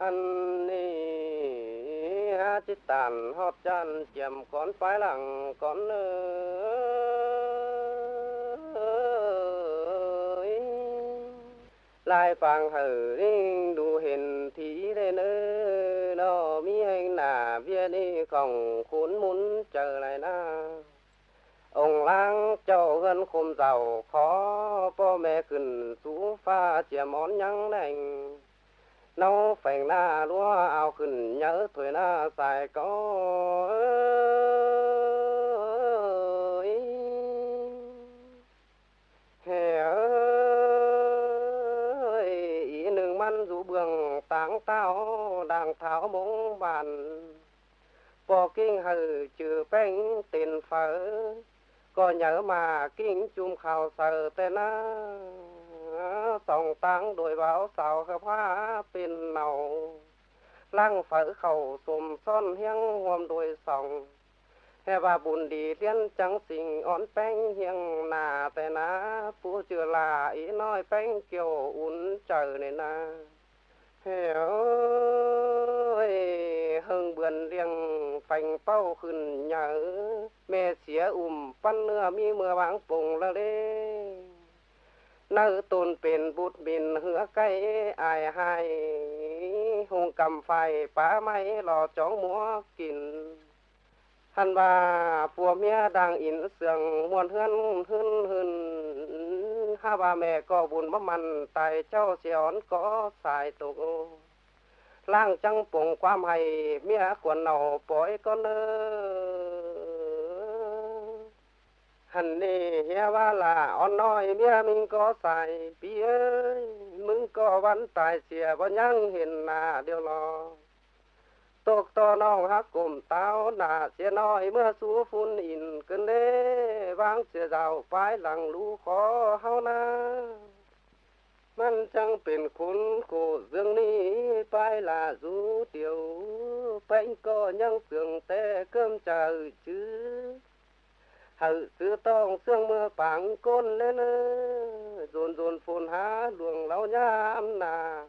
ăn ni ha chít tàn, hót chan chiềm con phái lặng, con ơi. Lai phàng hở đủ hiền thí lên ơ nó mi hành nà viên đi còng khốn muốn chờ lại na. Ông lang châu gần khum giàu khó po mẹ cần chú pha chè món nhắn đành nấu phèn na lúa ao khinh nhớ tuổi na xài có hè ơi, ý nương man rủ bường, táng tao đang tháo bóng bàn. Bỏ kinh hừ trừ bánh tiền phở, có nhớ mà kinh chung khảo sở tên á. song tăng đôi báo sào khắp hoa pin nầu lăng phở khẩu sùm son hiang hôm đôi sòng hè bà bùn đi liên trắng xình on bánh hiang nà tên á phú chưa là ý nói bánh kiều un chờ này na hè ơi hưng bươn riêng phành bao khẩn nhớ mẹ xía ùmปั้นเนื้อมีเมื่อวางปงละ เนื้อตนเป็นบุตรบินเหือไก่อายหายหงกำไฟป้าไม้หล่อจ้องมัวกินท่านว่าผัวเมียดังอินเสืองมวนเฮือนหึนหึนข้าว่าแม่ก็บุญบ่มันตายเจ้าเสียอนก็สายตกล่างจังปงความให้เมียควรเอาปล่อยก็เนอ hẳn đi hia ba là on nói bia mình có xài biaมึงก็วันตายเสียบ่ยังเห็นหน้าเดียวรอตกต่อน้องฮักกลมเต้าหน้าเสียน้อยเมื่อสู้ฝุ่นอินกันเด้วางเสียดาวปลายหลังลูขอเฮานามันจังเป็นคุณโคเรื่องนี้ไปลาสูเดียวเป็นก็ยังเสื่องแต่เกิมใจชื่อ hậu sư tông sương mưa bảng côn lên dồn dồn phun há luồng lão nhám nà.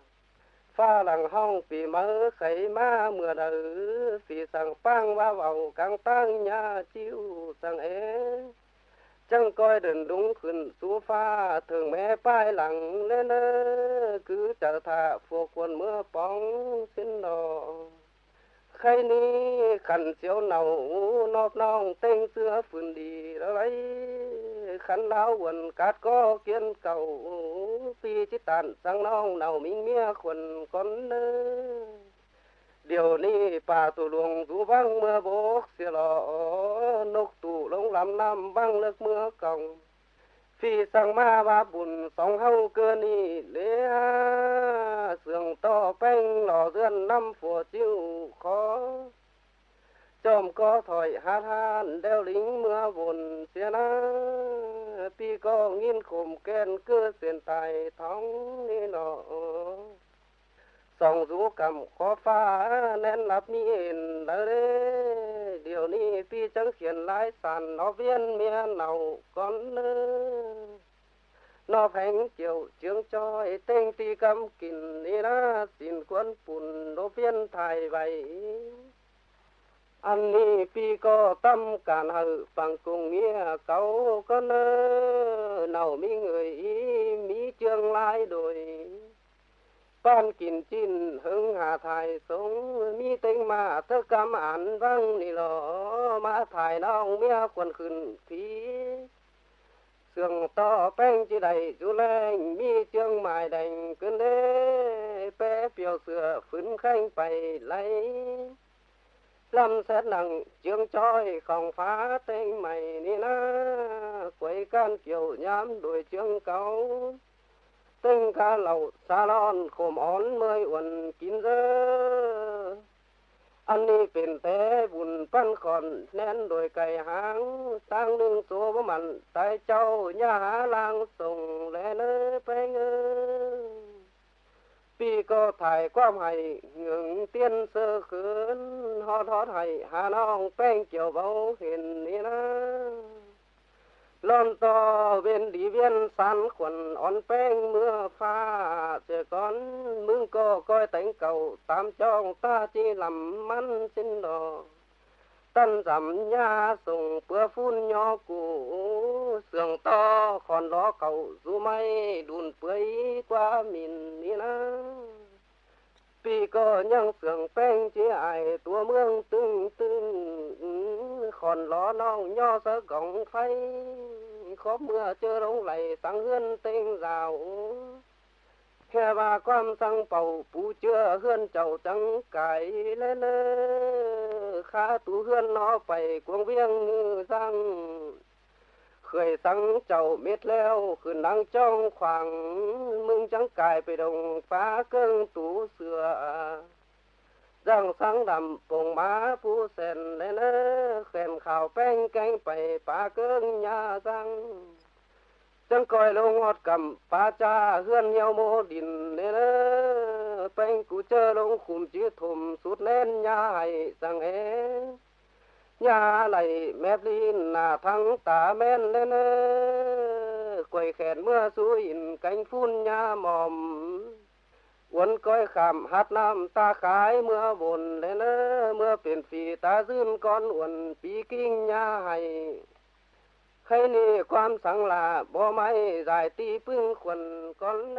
Pha lằng hong pì mơ khẩy ma mưa đỡ pì sang phang va vào càng tăng nhà chiêu sang ế. Chẳng coi đền đúng khẩn số pha, thường mẹ phai lặng lên cứ chờ thả phù quần mưa bóng xin đò khay ni khăn chiếu nào nọp nong tên xưa phun đi lấy. Khăn lao quần cát có kiên cầu, pi chỉ tàn sang nong nào minh mía quần con nơ điều ni bà tù luồng rú vang mưa bốc xìa lọ nốc tù lông làm năm băng nước mưa còng. พี่สั่งมาว่าบุญสองเฮาเกินนี่เลี้ยเสื่องต่อแป้งหล่อเรือนน้ำฝัวจิ้วขอจอมก็ถอยหาทานเดวลิงเมื่อวนเสียนะพี่ก็งินข่มแกนเกือเสียนไตท้องนี่หนอ song rú cầm khó pha nên lập miền in đỡ điều ni phi chẳng khiển lái sàn, nó viên miên nào con nơ nó phanh chiều chương cho tên ti cầm kín ni ra xin quân phun nó viên thải vậy anh ni pi có tâm cản hự bằng cùng nghĩa câu con nơ nào mi người ý, mi chương lai đổi ban kín chín hưng hà thải sống mi tinh mà thơ cam án văng ni lò mà thải nong mía quần khẩn phí sương to bánh chỉ đầy chú lên mi chương mài đành cơn đê bé biểu sửa phấn khanh bày lấy lâm xét nặng chương choi không phá tên mày ni na quấy can kiểu nhám đuổi chương cáu tinh cá lẩu xa lon khổ món mươi uẩn, kín giờ ăn đi biển té bùn pan còn nén đồi cày háng. Sang đường số bố mặn tại châu, nhà há lang, sùng lẽ nơ phê ngơ. Pi có thải quam hay ngừng tiên sơ khướn. Hót hót hay hà nong phanh kiểu bầu hiền ni na lon to bên đi viên san khuẩn on beng mưa pha. Sẽ con mương cô coi tánh cầu tam trong ta chỉ làm mắn xin đò tân dặm nha sùng bữa phun nho cũ, sườn to còn đó cầu du may đùn bưới qua miền đi na vì có nhân sườn beng chỉ ai, tua mương tưng tưng còn ló non nho sơ gọng phay. Khó mưa chưa đông lầy sáng hươn tên rào. Khe ba quan sang bầu, bù chưa hươn chầu trắng cải lên khá tú hươn nó phải cuồng viêng răng. Khởi sáng chầu miết leo, khử nắng trong khoảng mừng trắng cài về đồng phá cơn tú sửa răng sáng đầm bồng má phú sen lên khen khảo bên cánh bày phá cơn nhà răng chẳng coi lâu ngọt cầm phá cha, hươn nhau mô đình lên bên cụ chơ lông khùm chứ thùm sút lên nhà hay rằng ế nhà lại mép đi là thắng tả men lên quầy khen mưa suối cánh phun nhà mòm uốn coi khảm hát nam ta khái, mưa vồn lên mưa biển phì ta dươn con uốn bí kinh nha hay. Hay ni quan sáng là bó máy dài ti phương khuẩn con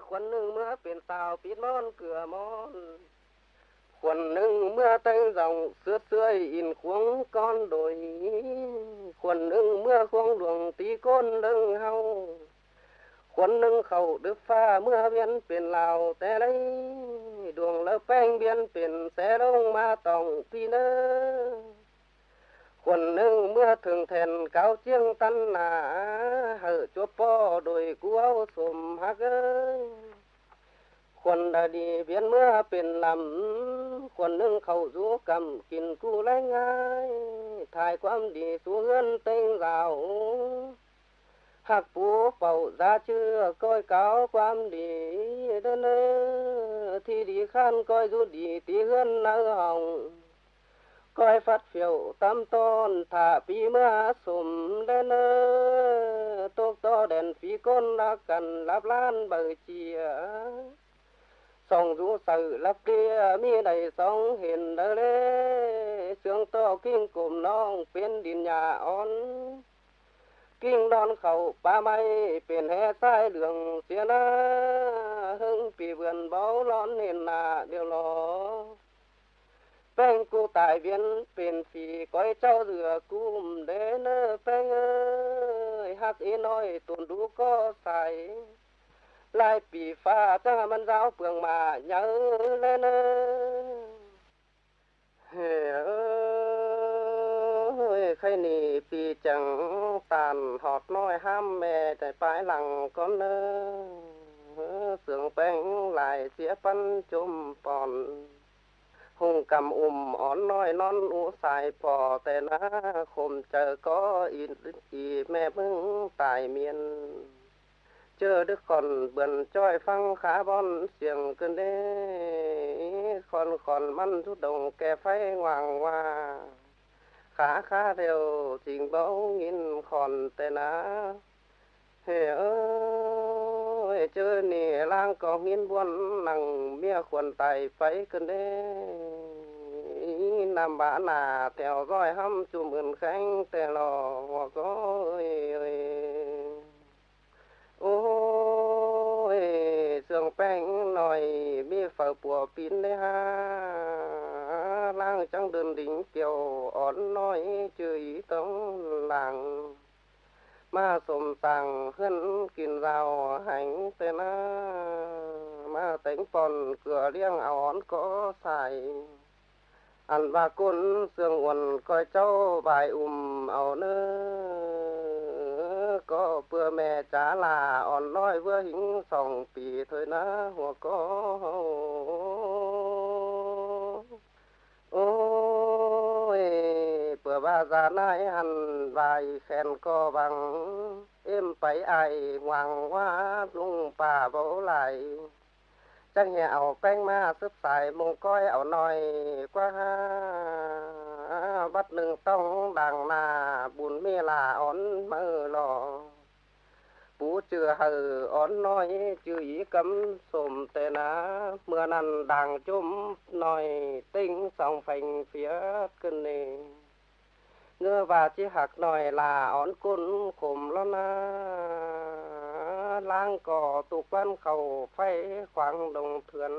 khuẩn nương mưa biển tàu phít món cửa món khuẩn nương mưa tây dòng sướt sươi in khuống con đồi, khuẩn nương mưa khuống luồng tí côn lưng hâu khuẩn khẩu đức pha mưa biển biển lào té lấy. Đường lơ beng biển biển xe đông ma tòng phi nơ. Khuẩn nương mưa thường thèn cao chiêng tân nà, hở chốt po đồi cú áo sùm hắc ơi khuẩn đã đi biển mưa biển lầm khuẩn nương khẩu rú cầm kín cu lấy ngay thái quam đi xuống hươn tên rào khắc bố phẩu ra chưa coi cáo quan đi đơn thì đi khan coi rú đi tí hơn nở hồng, coi phát phiểu tam tôn thả pi mưa sùm đơn tốt to đèn phí con đã cần lắp lan bờ chìa song rú sự lắp kia mi đầy song hiền đỡ lê, sương to kinh cùng non phiên đình nhà on kinh đón khẩu, ba may biển hè sai đường xia na hưng bị vườn báo lón nền là điều lo beng cô tài viên biển phì coi cháu rửa cùm đến beng ơi, hát ý nói tuần đủ có xài lại bị pha cho mân giáo phường mà nhớ lên ơi khay nì bị chẳng tàn họt nói ham mẹ tại phải lặng con ơ sướng bánh lại xía phân chôm bòn hùng cầm ùm ón nói non u xài bò tè na khom chờ có in ý mẹ mưng tài miền chờ đức còn bần choi phăng khá bon, xiềng cơn đê. Còn còn măn chút đồng kè phay hoàng hoa khá khá đều, trình báo nghìn còn tè ná. Hề ơi chơ nì lang có nghìn buôn nằng mía khuẩn tài phải cân đê. Nam bả nà theo dõi hâm chùm ơn khánh tè lò hoặc có ơi ơi sương bánh nồi mi phở bùa pin đấy ha. Lang trong đơn đỉnh kiều ón nói chửi tống làng ma sồm tàng hân kìn rào hành tên ma tính còn cửa liêng áo ón có xài. Ăn ba côn sương uẩn coi cháu bài ùm áo nơ có bữa mẹ trả là on nói vừa hình sòng pì thôi na hoặc có ôi bữa ba già nai hẳn vài khen co bằng em phải ai hoàng hoa lung bà bố lại. Chẳng hè ảo bánh ma sướp xài mông coi ảo nói ha bắt nương tông đằng là bùn mê là ón mơ lò. Bú chưa hờ ón nói chưa ý cấm xồm tê ná. Mưa nằn đàng chôm nói, tinh sòng phành phía cân nề. Ngơ và chi hạc nói là ón côn khổm lo na. Lang cỏ tụ quan khẩu phay khoảng đồng thuyền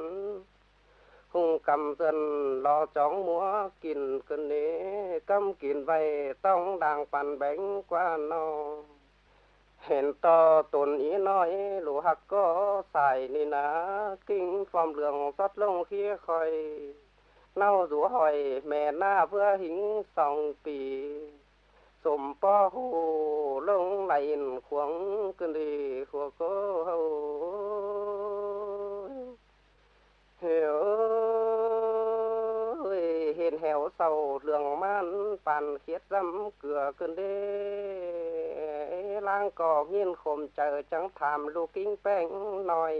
hùng cầm dân lo chóng múa kìn cơn nế cầm kìn vầy, tông đàng bàn bánh qua nó hẹn to tồn ý nói, lũ hạc có xài nên ná, kinh phòng lượng xót lông khía khỏi nao rủ hỏi, mẹ na vừa hính sòng pì. Sổm po hù lông lại khuống cơn đi của cô hiểu hiền sầu lường man bàn khiết dâm cửa cơn đê lang cò nghiên khom chờ trắng thảm lu kinh bánh nói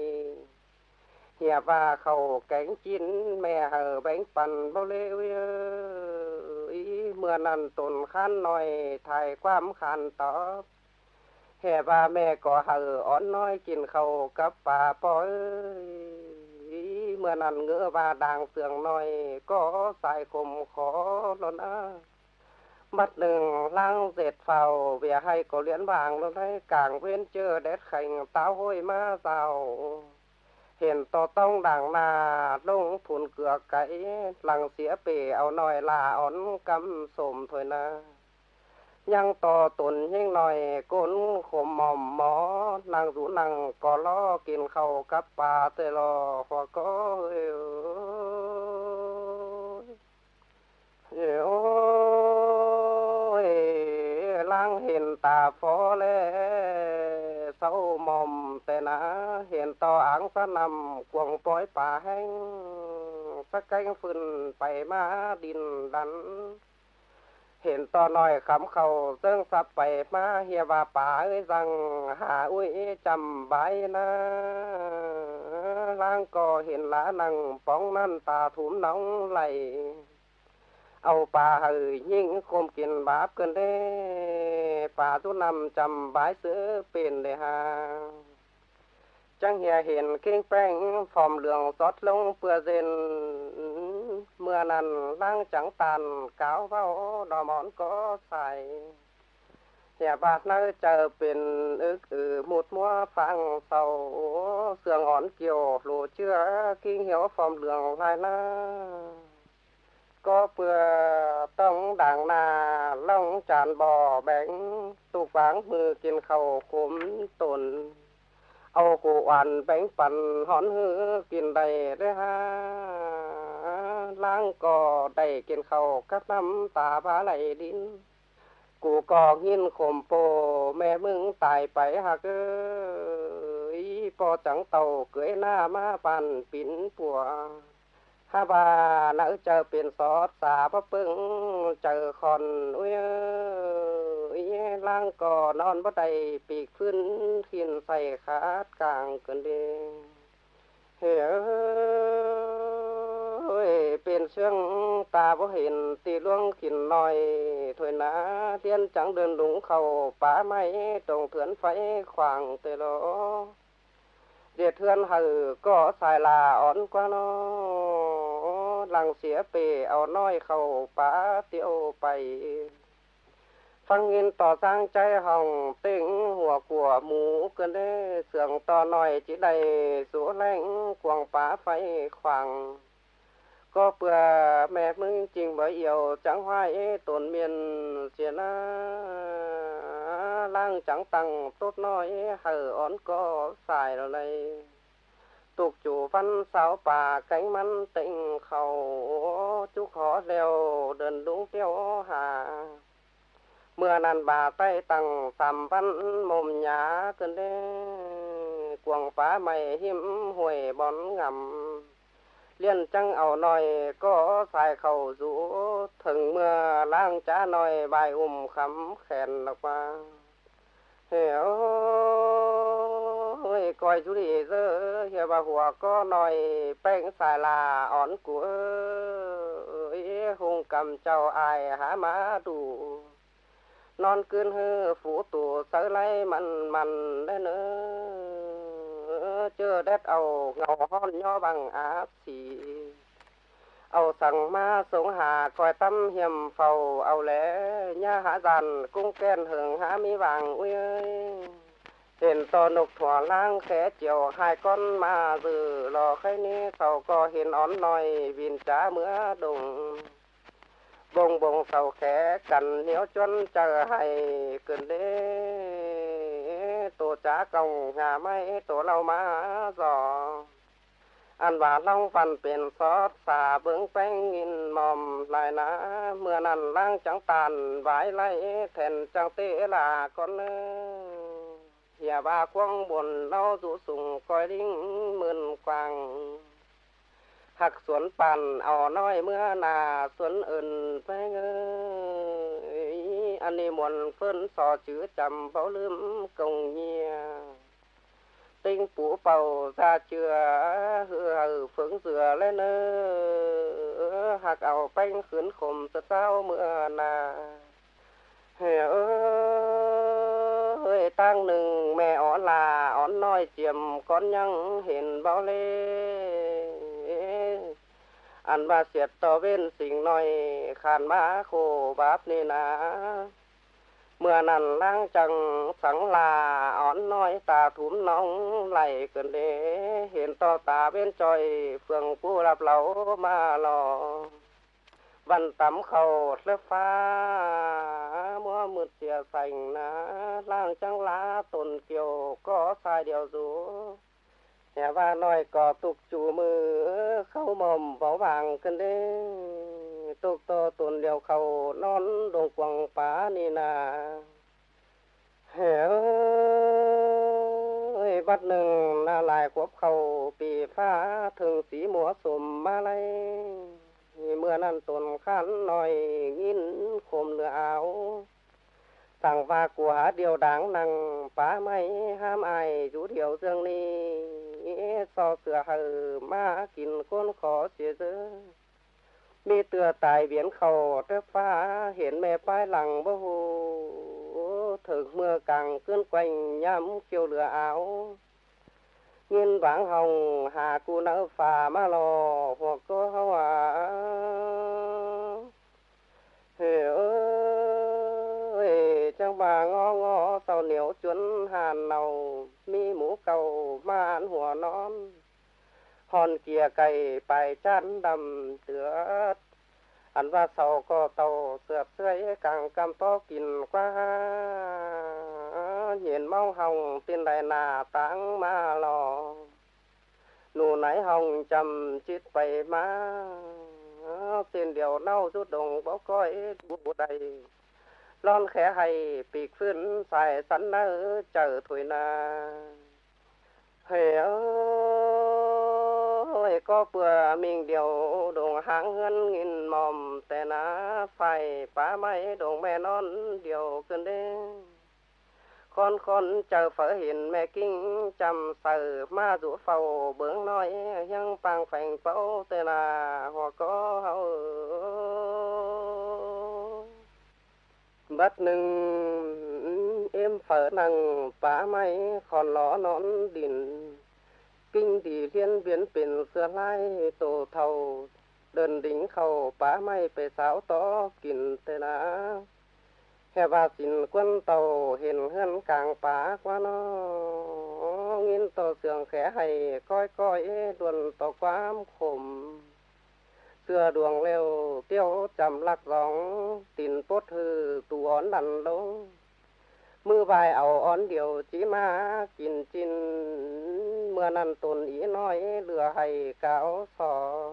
nhà và khẩu cánh chín, mẹ hờ bao lê ý. Mưa nằn tồn khăn nòi, thải quam khăn tỏ. Hè và mẹ có hờ ón nói kín khẩu cấp và bói mưa nằn ngỡ và đàng sườn nói có sai khum khó lo na mắt đường lang dệt phào về hay có liễn vàng luôn thấy càng viên chưa đét khành táo hôi ma rào. Hiện to tông đảng là đông phun cửa cái lằng xỉa bể áo nói là ón cắm sồm thôi na. ยังต่อตนยิ่งหน่อยก้นขมหม่อมหมอนางสูนังก็ล้อกินเข้ากับปลาเตลอหัวก็เอวเอวล้างเห็นตาฟอเลเศร้าหม่อมแต่นะเห็นต่ออังสะนำกวงปล่อยป่าแห้งสะกแกงฝืนไปมาดินดัน nhang to tuần nhưng nói côn khom mòm mó nàng rủ nàng có lo kiên khâu cấp bà tê lo hoa có lang hiện tà phó lê sâu mòm tê na hiện to áng sa nằm quần bói bà hanh sắc canh phun phải ma đình đắn hiện to nói khám khẩu, dương sắp bảy ma hiệp và bà ơi rằng, hà ui chầm bái na. Lang cò hiện lá năng bóng năn tà thúm nóng lầy âu bà hừ nhưng khôm kiên báp cơn đê. Bà tu nằm chầm bái sữa bền đề hà. Chẳng hề hiện kinh preng phòng lượng xót lông bừa rên mưa nằn đang chẳng tàn, cáo vào đò món có xài nhà bạc nơi chờ biển ức ừ một mua phang sầu. Sườn ngón kiều lù chưa kinh hiếu phòng lường lại na có bừa tông đảng nà long tràn bò bánh. Tục váng mưa kiên khẩu cúm tồn. Âu cụ oàn bánh phần hón hư kiên đầy đấy ha. ล้างก่อได้กินเขากับน้ำตาบาไหลดิน กูกองหินข่มโป แม่มึงตายไปหักเอ้ยพอจังเต่าเกยหน้ามาปั่นปินปัวฮาบานาเจอเป็นซอสสาพะปึงเจอคอนอุ้ยล่างก่อนอนบ่ได้ปีกขึ้นขินใส่ขาดกลางกันเด้เฮ้อ bên xương ta vô hiện tì luông kín nói thôi na tiên trắng đơn đúng khẩu phá máy trồng thuyền phải khoảng tê lỗ địa thuyền hừ có xài là ón qua nó lăng xía bề áo nói khẩu phá tiêu bày phăng nghiên tỏ sang trái hồng tính hùa của mũ cơn đê sườn to nói chỉ đầy số lãnh quảng phá phải khoảng có bữa mẹ mừng trình bởi yêu trắng hoài tổn miền xiên lang trắng tăng, tốt nói hờ ón có xài rồi này. Tục chủ văn sáu bà, cánh mắn tịnh khẩu chúc họ leo đơn đúng tiêu hà. Mưa nàn bà tay tăng, sàm văn mồm nhá, cơn đê quảng phá mày hiếm, huệ bón ngầm liên trăng ảo nòi có xài khẩu rũ thừng mưa lang trá nòi bài ùm khắm khèn lọc qua hiểu coi chú đi giờ hiểu bà hùa có nòi bánh xài là ón của ơi, hùng cầm chào ai há má đủ non cơn hư phủ tù, sớ lấy mặn mặn đấy nữa chưa đét ầu ngầu hon nho bằng á xì ầu sằng ma sống hà coi tâm hiểm phầu, ầu lẽ nha hạ dàn cung khen hưởng há mi vàng ui ơi hiện to nục thỏa lang khẽ chiều, hai con ma dự lò khay ni, sầu co hiền ón nòi, vìn trá mưa đùng. Bông bông sầu khẽ cằn nếu chân chờ hay cần đế tổ trả công nhà máy, tổ lau má giò. Ăn và long văn biển xót, xà bướng bánh nghìn mòm, lại ná mưa nằn lang trắng tàn vái lấy thèn trăng tê là con nhà ba quang buồn lau rũ sùng coi đinh mươn quàng. Hạc xuống bàn ỏ nói mưa nà xuống ơn với ngơ anh em muốn phân sò chữ chầm bao lướm công nhia tinh phủ bầu ra chưa hư hừ phướng dừa lên nơ hạc ảo banh khướn khồm thật sao mưa nà. Hè ơi tăng nừng, mẹ ó là ón nói chiềm con nhăng hiền bao lê. ăn ba xiết to bên sinh nói khàn má khô báp nê na mưa nằn lang chẳng sáng là ón nói ta thúm nóng lại cơn đế hiện to ta bên tròi phường pu lạp lẩu ma lò văn tắm khẩu lớp pha mua mượt chia sành na lang trắng lá tồn kiều có sai điều rú nhà ba nói có tục chủ mưa khâu mồm bảo vàng cân đế tục to tồn điều khẩu non đồng quăng phá ni na hè ơi bắt nừng là lại quốc khẩu bị phá thường sĩ múa sùm ma lay mưa năn tồn khăn nói nghìn khôm lửa áoสั่งว่ากูหาเดียวดังนังป้าไม่ห้ามอายอยู่เดียวเรื่องนี้ซอเสื và nói có tục chủ mơ, khâu mồm bảo vàng cân đế tục tô tuần liều khâu non đồng quăng phá ni nà hiểu bắt nừng na lại quốc khâu bị phá thường sĩ múa sùm ma lây. Mưa năn tuần khán nói nghìn khôm nửa áo. Thằng và của điều đáng năng phá máy ham ai rú điều dương ni so sửa hờ ma kín con khó chế dơ mi tựa tài biến khẩu trơ phá hiện mẹ bay lằng bơ hồ thực mưa càng cơn quanh nhắm kiều lửa áo. Nghiên vãng hồng hà cu nở phà ma lò, hoặc có hoa. Hề ngó ngó tàu niếu chuẩn hàn nầu mi mũ cầu ma ăn hùa non. Hòn kia cày bài chán đầm tựa ăn và sầu có tàu sượp sưởi càng cam to kín quá. Nhìn mau hồng tin đại nà táng ma lò, nụ nãy hồng trầm chít bày má. Tiền điều nâu rút đồng bó coi bút đầy lon khẽ hay bịt phun xài sắn nơ chờ thui na hề ơi, có bữa mình điều đồng hàng hơn nghìn mòm, tè na phải phá máy đồng mẹ non điều cơn đê con con chờ phở hiền mẹ kinh, chăm sờ ma rũ phầu, bướng nói hăng bằng phành phẫu tê là họ có hậu bất nâng em phở nặng phá máy còn ló nón đỉnh kinh thì liên biến biển xưa lai, tổ thầu. Đơn đỉnh khẩu, phá máy về sáo to, kín tê lá hè và xin quân tàu, hiền hơn càng phá qua nó. Nghìn tàu sường khẽ hay, coi coi đuồn tàu quá khổm xưa đường leo tiêu chầm lạc gióng tin tốt hư tù ón đàn lông mưa vài ảo ón điều chỉ ma, kín chín mưa năn tồn ý nói lừa hay cáo sò.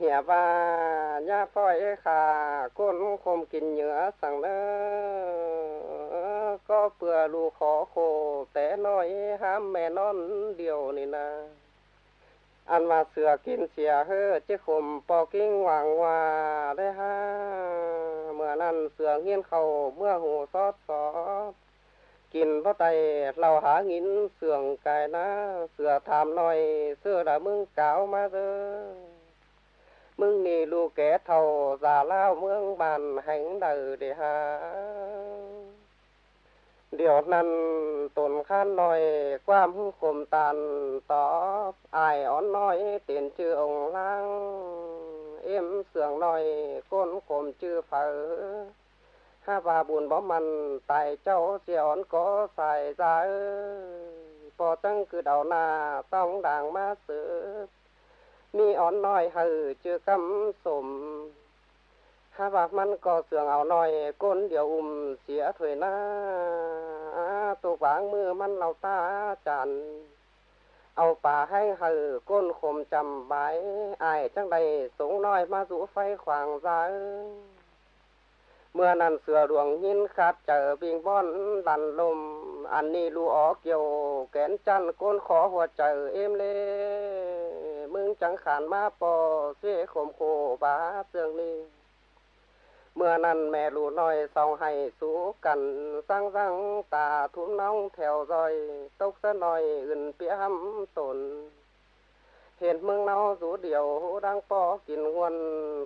Hẻ và nhà phoi khà côn khom kín nhựa sẵn đó có bừa lù khó khổ té nói, ham mẹ non điều này nè ăn mà sửa kín xìa hơ chứ khổm bò kinh hoàng hòa đấy ha. Mưa năn sửa nghiên khẩu, mưa hồ xót xót. Kín vào tay lau há nghìn sưởng cài ná. Sửa thảm nòi, xưa đã mưng cáo mà dơ. Mưng nì lù kẻ thầu già lao mương bàn hành đời để hà. เมืองบ้านแห่งใดเดหา เดี๋ยวนั้นตนข้านหน่อยความคมตันตอบอายอ่อนน้อยเตียนชื่อองค์ล่าง เอ็มเสื่องหน่อยก้นคมชื่อเผอห้าบาบุญบ่มันไตเจ้าเสียอ่อนก็ใส่ใจพอตั้งคือเดาหน้าต้องด่างมาเสือมีอ่อนน้อยหือชื่อกำสม ถ้าบากมันก็เสื่องเอาหน่อยก้นเดี๋ยวอุ้มเสียถวยหน้าตัววางมือมันเราตาจัน เอาป่าให้หือก้นคมจำใบอายจังใดสงน้อยมาสู่ไฟขวางใจเมื่อนั้นเสือดวงยินขาดเจอบิงบอนดันลม อันนี้ลูออกเกี่ยว แกนจันก้นขอหัวใจเอ็มเลมึงจังขานมาปอเสียขมโคบาเสื่องนี้ mưa năn mẹ lũ nói sau hay sú cằn sang răng, tà thúm nóng theo dõi tốc sơn nói gần pía hâm tồn hiện mương nao rú điều đang po kín nguồn,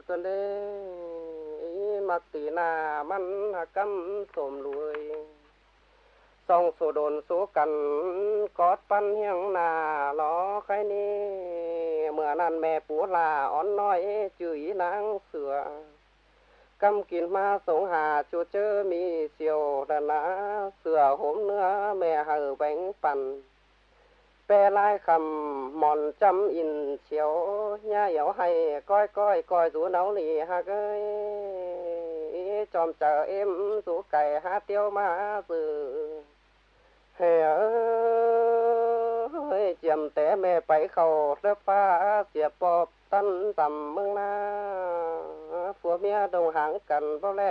cơn đê ý tì nà măn hà căm sồm lùi. Song số đồn số cần có pan hiang nà nó khai ni. Mưa năn mẹ bố là, ón nói, chửi nắng sửa cầm kín ma sống hà chú chớ mi siêu đà ná. Sửa hôm nữa mẹ hờ bánh phần bè lai khầm mòn trăm in chiếu. Nha yếu hay coi coi coi rú nấu lì ha gơi chòm chờ em rú cày ha tiêu ma dự hè ơi chiềm té mẹ bảy khẩu đớp pha, diệp bọp tân tầm mương na ผัวเมียดงหางกันเพราะแล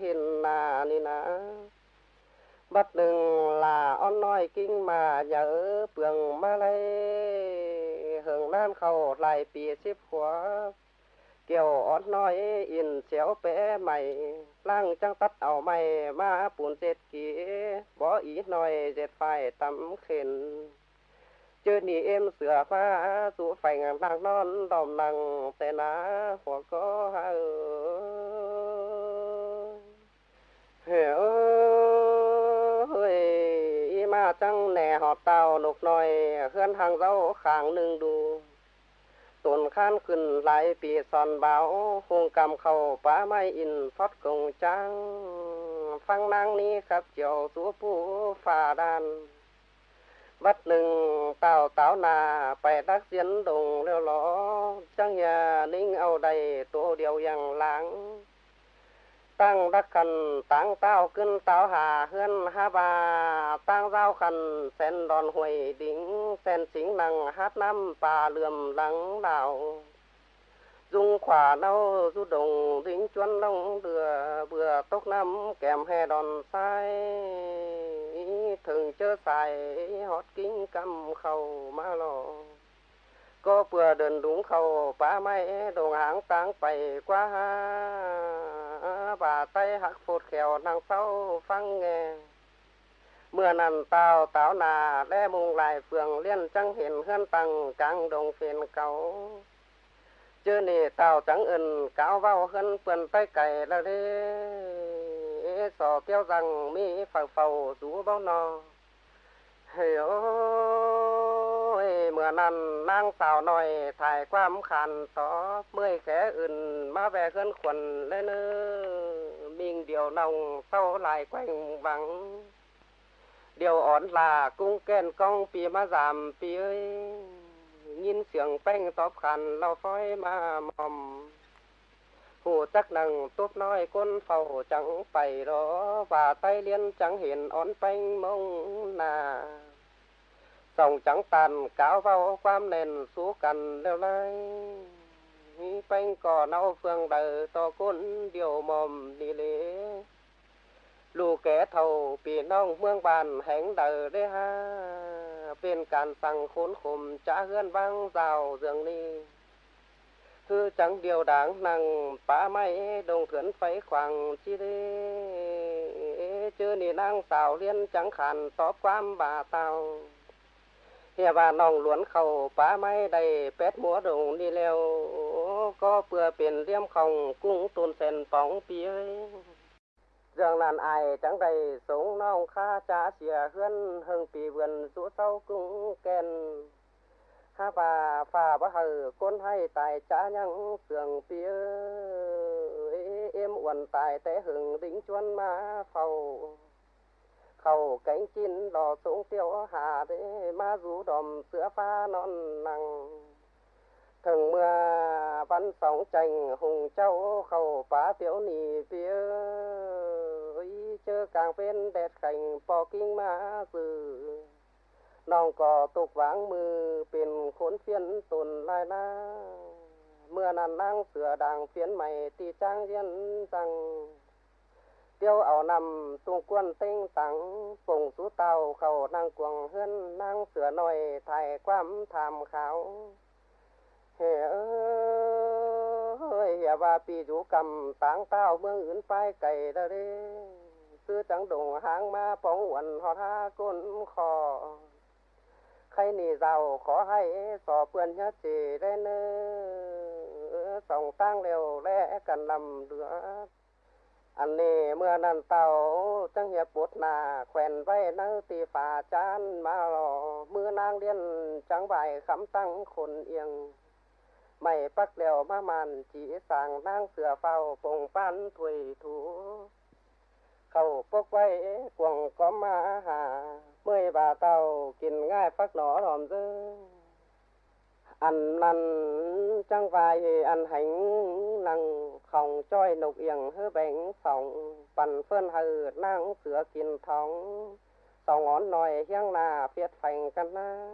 เห็นหน้านี่นะ บัดหนึ่งลาอ้อนน้อยกิ้งมาอย่าเออเปลืองมาเลยเหิงน้ำเขาหลายปีสิบหัว เกี่ยวอ้อนน้อยอินเสียวเป๋ใหม่ล่างจังตัดเอาใหม่มาปูนเจ็ดกีบ่ออีน้อยเจ็ดไฟตำเข็น เจอนี่เอ็มเสือฟ้าสู่ไฟงานนางนอนดอมนังแต่นาหัวก็เออเฮ้เฮ้ยอีมาจังแหน่หอบเต่านกหน้อยเคลื่อนทางเจ้าขางหนึ่งดูต้นข้านขึ้นหลายปีสอนเบาคงกำเข้าป้าไม้อินฟอดกงจัง ฟังนางนี้ครับเจียวตัวผู้ฝ่าดาน bắt nừng tào táo nà phải đắc diễn đồng leo ló chẳng nhà ninh ao đầy tổ điều yàng láng, tăng đắc khẩn tăng tao cân táo hà hơn ha ba, tăng giao khẩn sen đòn huệ đỉnh sen chính năng hát năm bà lườm lắng đảo. Dung khỏa đau du đồng dính chuân long đưa bừa tốc năm kèm hè đòn sai thường chớ xài hót kính cầm khâu má lò. Có vừa đền đúng khâu ba máy đồ hàng táng phải quá. Ha bà tay hắc phụt khèo nàng sau phăng nghe. Mưa nằn tàu táo nà đe mùng lại phường liên trăng hiền hơn tầng càng đồng phiền cầu chưa nì tàu trắng ẩn cáo vào hơn quần tay cày là đi sò keo rằng mi phẳng phầu rú bao no, hề ô mưa nằn nang xào nòi thải quam khàn tó mười khẽ ưn má về gân quần lên ư mình điều nồng sau lại quanh vắng. Điều ổn là cung kèn cong pì má giảm pì ơi nhìn sưởng panh tóp khàn lau phói mà mòm phụ chắc nặng túp nói con phầu trắng phải đó và tay liên trắng hiền ón panh mông nà. Sòng trắng tàn cáo vào quam nền xú cần leo lai panh cỏ nâu phương đời to côn điều mồm đi lễ. Lù kẻ thầu bị nong mương bàn hánh đời đê ha. Bên càn sằng khốn khùm trả hươn vang rào giường ni thư chẳng điều đáng nàng phá may đồng thuyền phải khoảng chi đi chứ nỉ nàng xào liên chẳng khàn tỏ quam bà tàu hè bà nòng luốn khẩu phá may đầy pét múa đồng đi leo có bừa biển liêm khòng cung tuôn sen bóng pía Dường làn ai trắng đầy sống nong kha trá xìa hơn hưng pì vườn rũ sau cũng kèn ha bà, phà bá hờ, con hay tài cha nhăng sường phía em uẩn tài té hưởng đỉnh chuan má phầu. Khẩu cánh chín đò xuống tiêu hà thế má rú đòm sữa pha non nằng thường mưa bắn sóng chành hùng châu, khẩu phá tiểu nì phía chơ càng bên đẹp cảnh bò kinh má dừ น้องก็ตกหวังมือเป็นขนเสียนตนลายลาเมื่อนั้นนางเสือดังเสียนใหม่ตีจ้างเย็นจังเตียวเอานำตุงกวนเต้งตังส่งสูเตาเขานางกวงเฮือนนางเสือหน่อยไทยความทำเขาเฮ้ยเฮ้ยอย่าว่าปีอยู่กำต่างเต้าเมืองอื่นไปไกลเด้อซื้อจังดงหางมาป้องอวนหอท่าก้นคอ ใครหนีเราขอให้สอบเพื่อนยะจีได้เนื้อส่องตั้งเร็วแลกันลำเดืออันนี้เมื่อนั้นเต่าจังเหียปวดหนาแขวนไว้นั่งตีฝ่าจานมาหล่อมื่อนางเลี้ยนจังใบคำตั้งคนเอียง ไม่ปักเดียวมามันจีสั่งนั่งเสือเฝ้าปงปั้นถุยถู เขาปกไว้กวงก็มาหา mới bà tàu kinh ngay phát đỏ ròm dư ăn mặn trăng vài ăn hánh năng khổng choi nục yeng hư bánh sòng bần phơn hừ nang sửa kìn thóng. Sau ngón nòi hiang là phiệt phành căn na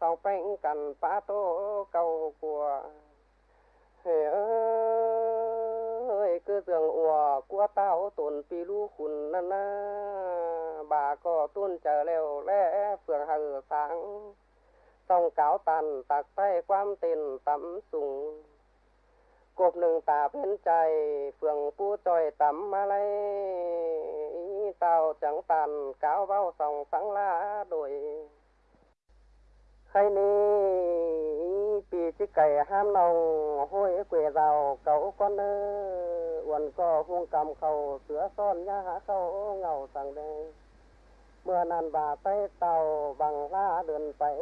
sau bánh cần phá tố cầu của. Hề ơi, cứ giường ùa của tao tồn pi lu khùn na na bà có tuôn chờ leo lẽ phường hờ sáng Tông cáo tàn tạc tay ความตินตำสูงกบหนึ่งตาเพ้นใจเฟืองผู้จอยต่ำมาเลเต่าจังตันเกาเบ้าส่องสังลาโดยใครนี้ปีที่ไก่ห้ามนองห้อยเกวเราเก่าก้อนเนอวันก็ห่วงกำเขาเสือซ่อนยาหาเขาเงาสังแดง mưa nan bà tay tàu bằng la đường phải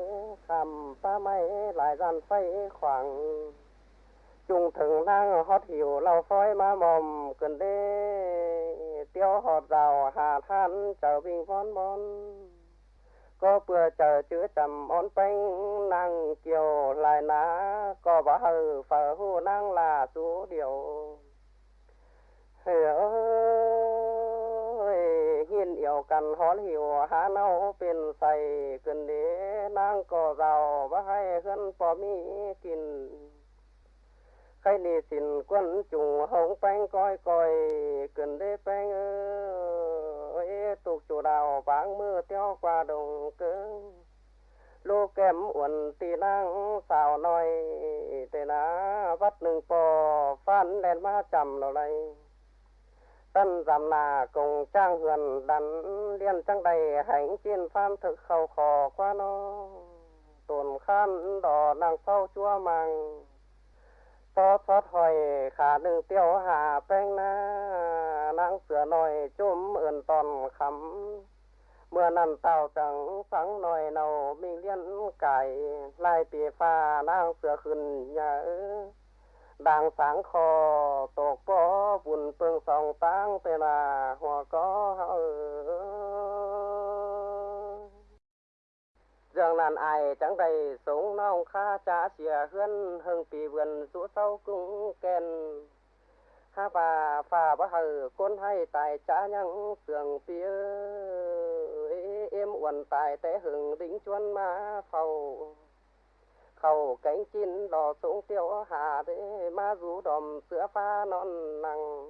khảm ba máy lại gian phải khoảng. Chung thường lang hót hiểu lau phói má mồm cần đê tiêu hột rào hà than chờ bình von bon có bữa chờ chữ trầm on bánh năng kiều lại ná, có bá hờ phở hù là chú điệu hiểu หินเอี่ยวกันหอนหิวหาเนาเป็นใส่กันเด้นั่งก็เราบ่ให้ขึ้นพอมีกิน khai ni xin quân chủ hồng bánh coi coi cần đế bánh ơi tục chủ đào váng mưa theo qua đồng cơ lô kém uẩn tì năng xào nói tê ná vắt nương bò phan lên ma chầm lò này tân giảm nà cùng trang hườn đắn liên trang đầy hành trên phan thực khẩu khò qua nó tồn khan đỏ nàng sau chua màng ซอซอถอยขาหนึ่งเตี้ยวหาแป้งหน้านางเสือหน่อยจุ่มเอื่นตอน tân giảm nà cùng trang huyền đắn liên trăng đầy hành chiên phan thực khẩu khổ quá nó. Tồn khăn đỏ nàng sau chua màng, to thoát hỏi khả đừng tiêu hà bên na. Nàng sửa nồi chôm ườn toàn khắm, mưa nằm tàu chẳng sáng nồi nầu, mình liên cải lại tì pha nàng sửa khừng nhớ đang sáng kho tột bó vùn phương sòng táng tê là hòa có hao Dương nàn ai trắng đầy sống nong khá trả xìa hươn hưng pì vườn rũ sau cũng kèn. Khá bà phà bá hờ, côn hay tài trả nhăng sường pì em uẩn tài té hừng đính chuân má phầu khẩu cánh chín đò xuống tiêu hà thế ma rú đòm sữa pha non nặng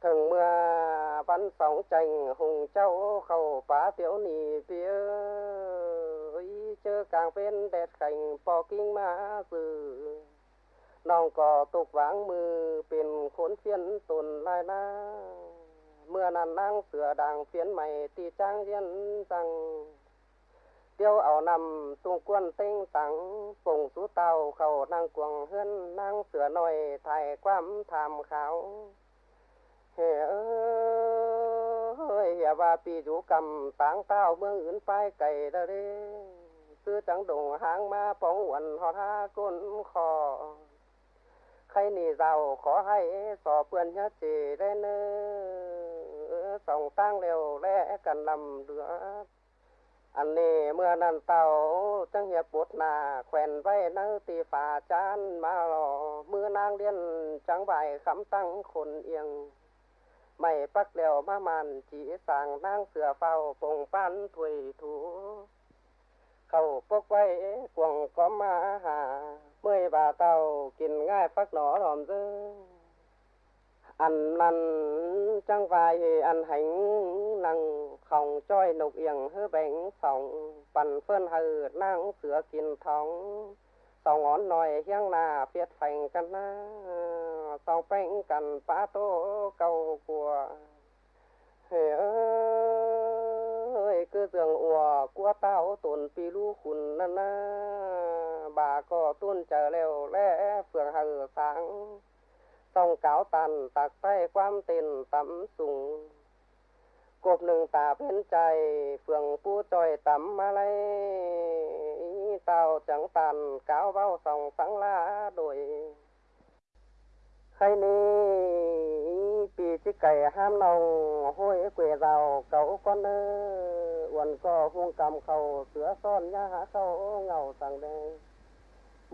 thường mưa văn sóng chành hùng châu, khẩu phá tiểu nì phía chơ càng bên đẹp cảnh bò kinh ma dừ nòng cò tục vắng mư pin khốn phiên tồn lai na mưa nàn năng sửa đàng phiến mày tì trang yên rằng tiêu ảo nằm xung quân tinh tắng, phùng sú tàu khẩu năng cuồng hơn năng sửa nồi thải quam tham khảo hệ ơi hệ và pi rủ cầm, táng tao mương ứng phai cày ra đi. Sư trắng đùng hàng ma phóng quần họ tha côn khò. Khay nì giàu khó hay, sò vườn nhớ chỉ lên sòng tang liều lẽ cần nằm được อันนี้เมื่อนั้นเต่าจังเหียบปุดนาแขวนไว้นั่งตีฝาจานมาหล่อมือนางเลียนจังใบคำตั้งคนเอียง ไม่ปักเดียวมามันจีสั่งนางเสือเฝ้าปงปันถวยถูเขาปกไว้กวงก็มาหา เมื่อยบาเต่ากินง่ายฟักหนอหอมซื้อ อันนั้นจังไฟอันหังนังของจ้อยนกเอียงเฮือแบงสองปั่นเฟิ่นหือนั่งเสือกินท้องสองอ่อนหน่อยเฮียงนาเฟียดแฝงกันนะสองแป้งกันป้าโตเก่ากลัวเฮ้ยคือเสืองอัวกัวเต้าตุนปีลูคุณนั่นนะบาก็ตุ้นเจอเร็วและเฟืองหือสัง ต้องเก่าตันตักใต้ความเต็นต่ำสูงกบหนึ่งตาเพ้นใจเฟืองปูจอยต่ำมาเลยเต่าจังตันเก่าเบ้าส่องสังลาโดยใครนี้ปีจิไก่ห้ามนองห้อยเกวเราเก่าก้อนเนอวันก็หุงกำเขาเสือซ่อนยาหาเขาเงาสั่งแดง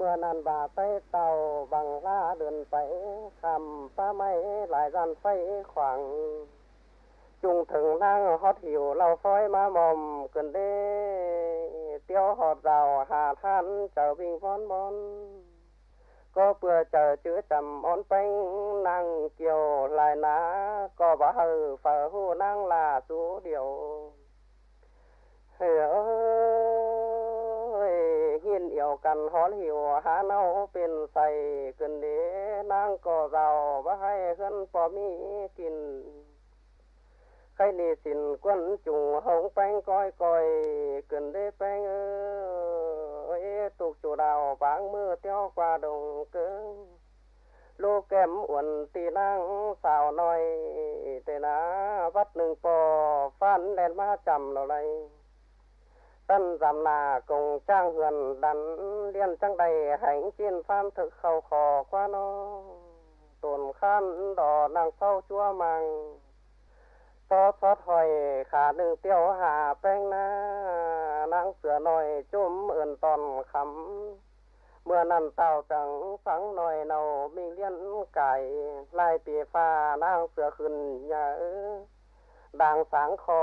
เมื่อนันบาไปเต่าบังลาเดินไปคำป้าไม่หลายรันไฟขวางจุงถึงนั่งฮอดหิวเราฟอยมามอมกันเด้เตี้ยวหอดเราหาท่านเจ้าวิ่งฟอนบอน ก็เปื่อเจอเจื้อจำอ่อนเป้งนั่งเกี่ยวลายนา ก็บ่เฮอฝ่าหูนั่งลาสูเดียว กันหอนหิวหาเน่าเป็นใส่ขึ้นเดนางก็เราว่าให้ขึ้นปอมีกินใครนีสินก้นจุงหงแป้งก้อยก้อยขึ้นได้แป้งเออตุกจูดาวบางมือเที่ยวกว่าดงเกิงลูกแก้มอวนตีนางสาวน้อยแต่นะวัดหนึ่งปอฟันแดนมาจำเราเลย tân giảm nà cùng trang huyền đắn liên trang đầy hạnh chiên phan thực khẩu khò qua nó. Tồn khăn đỏ nàng sau chua màng, to thoát hỏi khả đừng tiêu hà bên na. Nàng sửa nồi chôm ơn toàn khắm, mưa nằm tàu trắng sáng nồi nầu, mình liên cải, lại tỉ pha nàng sửa khừng nhà ư ดังสังคอ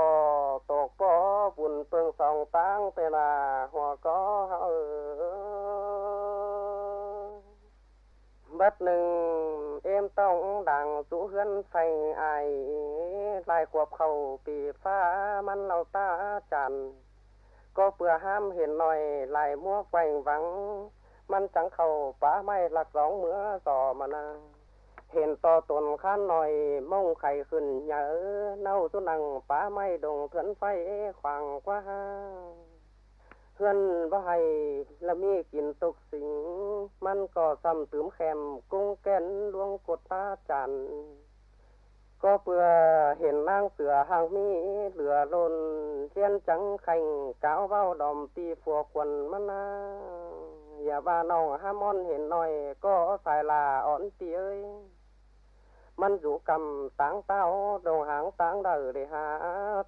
ตกปอบุญเปิงสองตั้งเตนาหัวก็เออบัดหนึ่ง เอ็มต้องดังสูเฮือนไฟไอลายขวบเข่าปีฟ้ามันเราตาจัน ก็เปื่อห้ามเห็นหน่อยลายมัวไฟหวัง มันจังเข่าป้าไม่หลักสองเมื่อสอมานา เห็นต่อตนข้านหน่อยมงไข่ขึ้นเยอะเน่าสุนังป้าไม่ดงเถือนไฟขวางกว่าเพื่อนว่าให้ละมีกินตกสิง มันก็ซ้ำตืมแคมกุ้งแก่นลวงกดตาจัน ก็เพื่อเห็นนางเสือหางมีเหลือลนเทียนจังแข่งก้าวเบ้าดอมตีฝัวควนมันนาอย่าว่าน้องห้ามอนเห็นหน่อย ก็สายลาอ่อนตีเอ้ย มันอยู่กำตังเต้าดงหางตังเดือดหา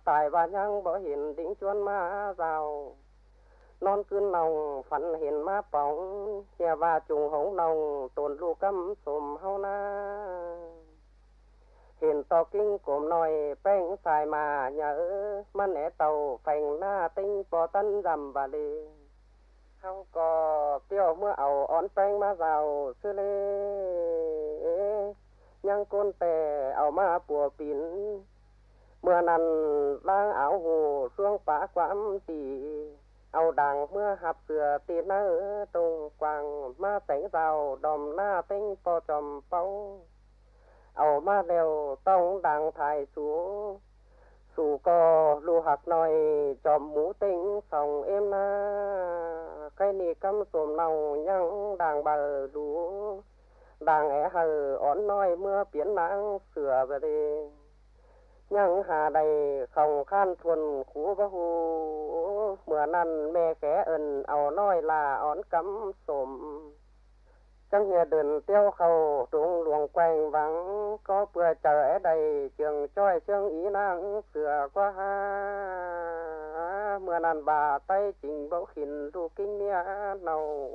ตายว่ายังบ่เห็นดิ้งชวนมาเรานอนคืนนองฝันเห็นมาป่องเฮียว่าจุงหงนองตนลูกกำสมเฮานาเห็นตอกิ้งกลมหน่อยแป้งสายมาเยอะมันแหนเต่าแฝงหน้าติ้งปอตันรำบาลีเขาก็เตี้ยวเมื่อเอาอ่อนแป้งมาเรวซื้อเลย ยังก้นแต่เอามาปัวปินเมื่อนั้นล้างเอาหูช่วงปาความตีเอาดังเมื่อหับเสือตีนเนื้อตรงกวางมาแต่งเราดอมหน้าเต็งปอจอมเป้าเอามาเร็วต้องดังถ่ายสูส dù có lu hạt nói chòm mũ tinh phòng em na cái ni cắm sồm nào nhăng đàng bờ lú đàng é hờ ón nói, mưa biến nắng sửa về đi nhưng hà đầy, không khan thuần khú bá hù. Mưa năn mẹ khẽ ẩn, ảo nói là ón cắm sổm chẳng nghe đền tiêu khẩu, trúng luồng quanh vắng. Có bữa chờ ở đầy trường choi xương ý năng sửa qua ha mưa nàn bà tay trình bão khìn ru kinh nia nào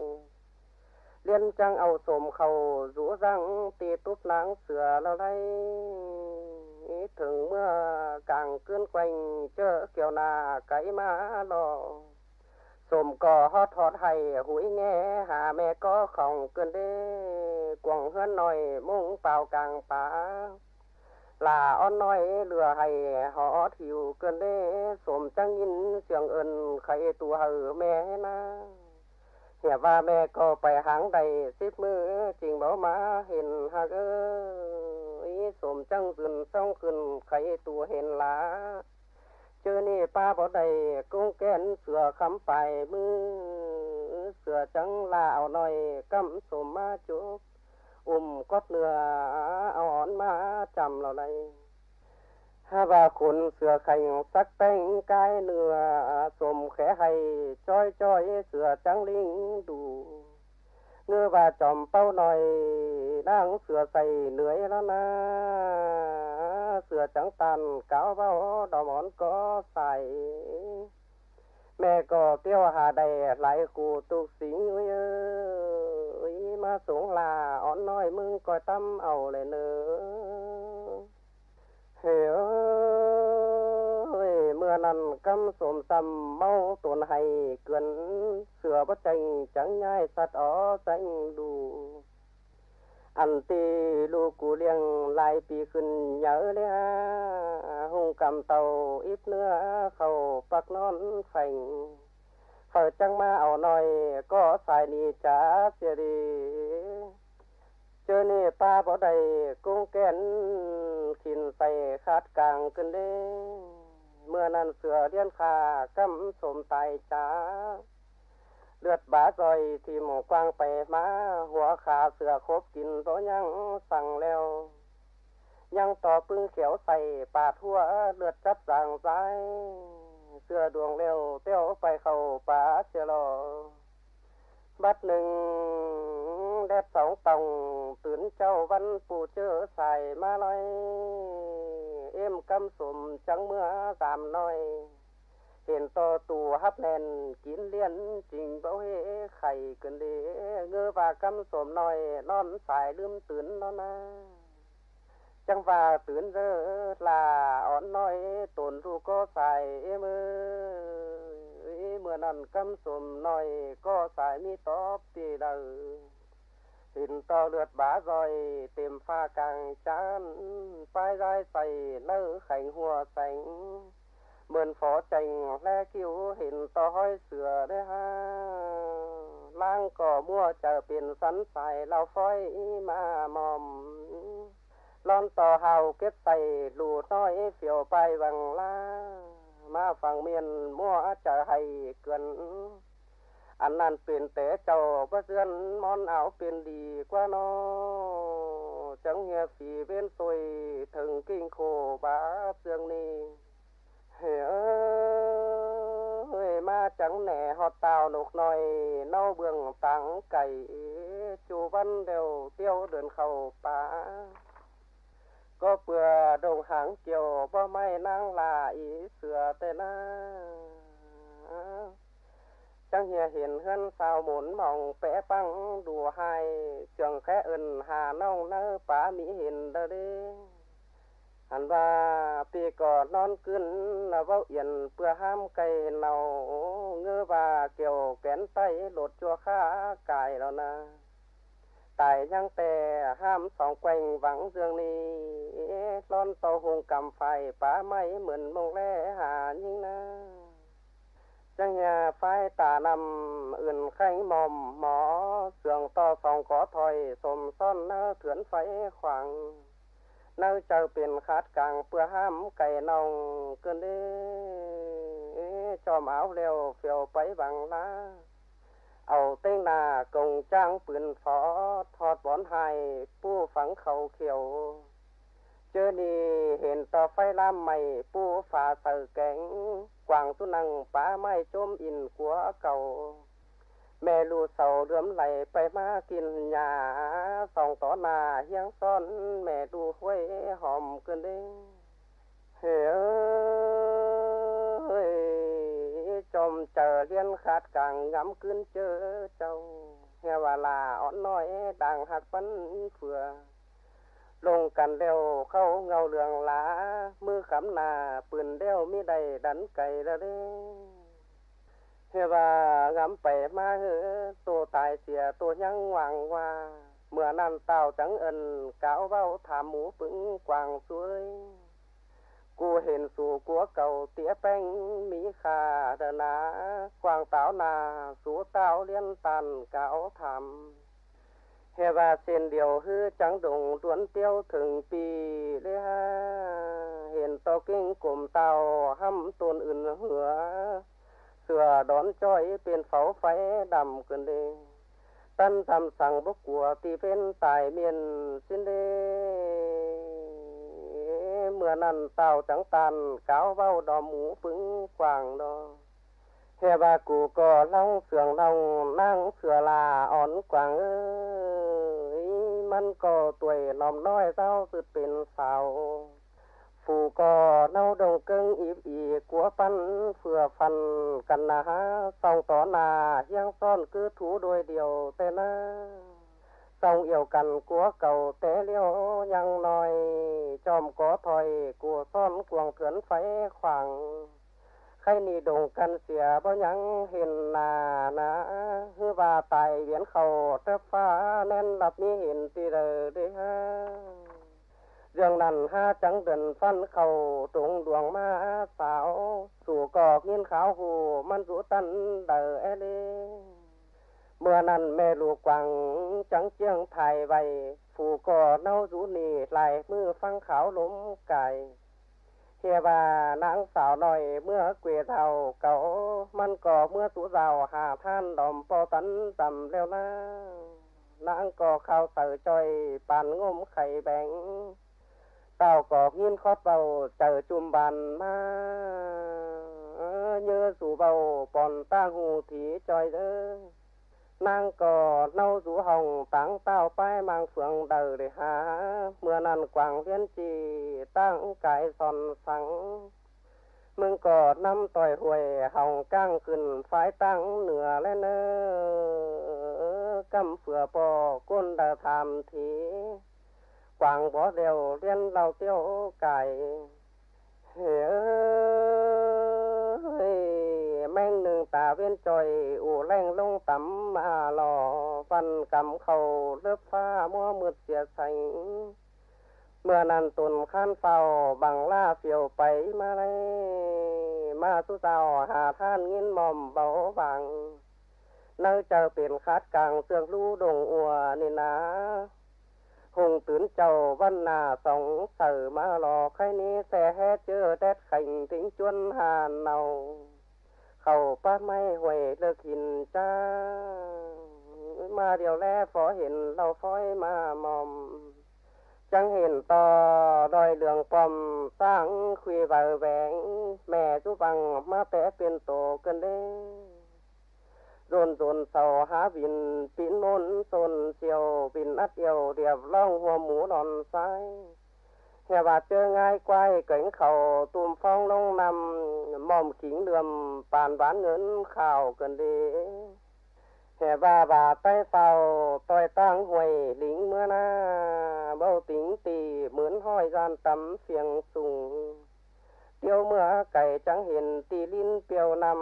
liên trang âu sồm khẩu, rũ răng tì túp nắng sửa lao đây thường mưa, càng cơn quanh, chớ kiểu nà cái má lò. Sồm cò hót hót hay, hủi nghe, hà mẹ có khổng cơn đê. Quảng hơn nồi mông bào càng phá. Là on nói lừa hay, họ thiểu cơn đê. Sồm trăng nhìn trường ơn khay tu hờ mẹ na. เสียว่าแม่ก็ไปหางใดสิบมือจริงบ่มาเห็นฮักเอ้ยสมจังขึ้นซ่องขึ้นไขตัวเห็นลาเจอนี่ป้าบ่ได้กุ้งแกนเสือคำไปมือเสือจังลาเอาหน่อยกำสมมาจุกอุ่มกอดเนื้ออ่อนมาจำเราได้ và khốn sửa khành sắc tanh cái nửa sồm khẽ hay choi choi sửa trắng linh đủ. Ngư và chòm bao nòi, đang sửa xây lưới nó na. Sửa trắng tàn, cáo bao đỏ món có xài. Mẹ cò tiêu hà đầy, lại cụ tục sĩ ơi ơi mà xuống là, ón nói mưng coi tâm ẩu lại nữa thế ơi, mưa nằn căm xồm sầm mau tồn hay cườn sửa bất tranh chẳng nhai sắt ó xanh đủ ăn tì lu cú liêng lại bị khuyên nhớ lẽ hung cầm tàu ít nữa khẩu bạc non phành. Phở trăng ma ảo nói có xài ni trả xìa đi ดี๋ยนี้ป้าบ่ได้กุ้งแก่นขินใส่คาดกลางกันเด้เมื่อนั้นเสือเลี้ยนขากำสมตายจ้าเลือดบาซอยที่หมกวางไปมา หัวขาเสือคบกินตัวยังสั่งแล้ว ยังต่อปึ้งเขียวใส่ปาทั่วเลือดจับสางซ้ายเสือดวงเร็วเตี้ยวไปเข้าป่าเสียรอบัดหนึ่ง đẹp sóng tòng, tuyến châu văn phù chớ xài ma nói. Em căm sùm trắng mưa giảm nói hiện to tù hấp nền kín liên, trình bảo hệ khải cơn để ngơ và căm sồm nói non xài đươm tướng non na. Chẳng và tướng giờ là ón nói tổn ru có xài, em ơi. Mưa nằn căm sồm nói có xài mi top tì đầu hình to lượt bá rồi tìm pha càng chán. Phai rai xầy nơ khánh hùa sánh. Mượn phó chành le cứu hình to hoi sửa đấy ha. Lang cỏ mua chờ biển sắn xài, lao phoi mà mòm. Lon tò hào kết tay lù nói phiêu bay bằng la. Mà phẳng miền mua chờ hay cườn ăn ăn tiền té chầu bất dân, món áo tiền đi qua nó. Chẳng nghe phì bên tôi thường kinh khổ, bá dương ni. Ơi, ma chẳng nẻ họ tàu nục nồi nâu bường tặng cày, chu văn đều tiêu đường khẩu bá có bừa đồng hàng kiều bao may năng là ý sửa tên na chẳng hiểu hiện hơn sao bốn mỏng vẽ băng đùa hai trường khẽ ẩn hà nông nơ bá mỹ hiện đơ đi hẳn và pi cỏ non cưng là vâu yên bữa ham cây nào ngơ và kiểu kén tay lột chua khá cài đó nà, tại nhang tè ham sòng quanh vắng dương ni lon tàu hùng cầm phải bá máy mượn mông lẽ hà nhưng nà. จังยาไฟตานำอื่นไข้มอมหมอ เสื่องต่อสองขอถอยสมซ่อนเนื้อเถือนไฟขวางเนื้อเจ้าเป็นคาดกลางเพื่อห้ามไก่นองเกินเด้จอมเอาเร็วเฟียวไปบังลาเอาเต้งนากงจ้างปืนฟอทอดบอนไฮปู้ฝังเขาเขียว เจอดีเห็นต่อไฟลามใหม่ปูฝ่าเตอแก่งกวางสุนังป่าไม้จมอินขัวเก่า แม่ลูเสาเดือมไหลไปมากินหญ้าส่องต่อหน้าเฮียงซ้อน แม่ดูห้วยหอมกันเด้เฮ้ยจมเจอเลียนขาดกลางงำขึ้นเจอเจ้าเฮวาลาอ่อนน้อยต่างหักปันเฟือ ฟันกันนะฮะสองต่อหนาเฮียงซ่อนคือถูโดยเดียวแต่นะสองเอี่ยวกันกัวเก่าแต่เลี้ยวยังน้อย จอมก่อถอยกัวซ่อนกวงเถือนไฟขวางใครนี่ดงกันเสียบ่ยังเห็นหนานะฮือว่าตายเวียนเขาเตฟ้าแน่นหลับมีเห็นตีเดอเด้ฮะ เรื่องนั้นห้าจังเดินฟันเขาตรงดวงมาสาว สู่กอกยินขาวหูมันสู่ตันเดอเอ hè và sen điều hư trắng đồng tuấn tiêu thường pi lê ha. Hiện to kinh cùng tàu hâm tôn ưn hứa. Sửa đón choi bên pháo phái đầm cơn đê. Tân tầm sằng bốc của tì bên tài miền xin đê. Mưa nằn tàu trắng tàn cáo bao đò mũ vững quàng đò, hè bà cụ cò long sườn long nang sửa là ón quàng ơi มันก็ tuổi lòng nói giao từ bên sao phù cò nâu đồng cưng ịp ỉ của phân phừa phần cần là há song tỏ là hiang son cứ thú đôi điều tên á song yêu cần của cầu tế liêu nhăng nói chòm có thòi của son cuồng thướn phái khoảng khay nì đồng cần xỉa bao nhắn hiền nà nà hư và tài viễn khẩu trấp phá nên lập mi hiền tì rờ đi ha. Dường nằn ha trắng đần phân khẩu, trúng đuồng ma xảo sủ cỏ nhiên kháo hù, man rũ tân đờ e đi mưa nằn mê lù quảng trắng chiêng thải vầy, phù cỏ nâu rũ nì lại, mưa phăng kháo lốm cài chè và nắng xảo nồi mưa quỳ thầu cậu mân cò mưa tủ rào, hà than đòm po tấn tầm leo na nắng cò khao tử trời bàn ngôm khẩy bẹn tàu cò nghiên khót vào chờ chùm bàn ma. Nhớ rủ vào còn ta ngủ thì trời ơi nàng cò nâu rú hồng, táng tao pai mang phượng đời để há. Mưa nàn quảng viên trì tăng cái son sáng mừng cò năm tỏi huề hồng cang cừng phái tăng nửa lên nơ cầm phửa bò, côn đờ tham thí. Quảng bó đều liên đầu tiêu cải. Hiểu แม่งหนึ่งตาเวียนจอยอู่แรงลงต่ำมาหล่อฟันกำเขาเลือบฟ้ามัวมืดเสียใสเมื่อนั้นตุนข้านเฝ้าบังล่าเฟียวไปมาเลยมาสุเจ้าหาท่านงินหม่อมเบาบังเนื้อเจอเป็นคัดกลางเสื่องรู้ดงอัวนี่นะหงตื่นเจ้าวันนาสองเสือมาหลอกใครนี้แส่แห่เจอแดดแข่งถึงจวนหานเนา hầu ba mai huệ lực hình cha. Mà điều lẽ phó hình lâu phói mà mòm. Chẳng hình to đòi đường pòm sáng khuy vào vẹn. Mẹ chú bằng má té phiên tổ cơn đế dồn dồn sầu há bình pin nôn sồn chiều bình ắt yêu điệp long hoa mũ sai nhà bà chơi ngay quay cánh khẩu tùm phong long nằm mòm kính đường bàn bán ngưỡng khảo cần đi hè bà bà tay phào tôi tăng huề lính mưa na, bầu tính tì mướn hoi gian tắm phiền sùng. Tiêu mưa cày trắng hiền tì linh piêu nằm,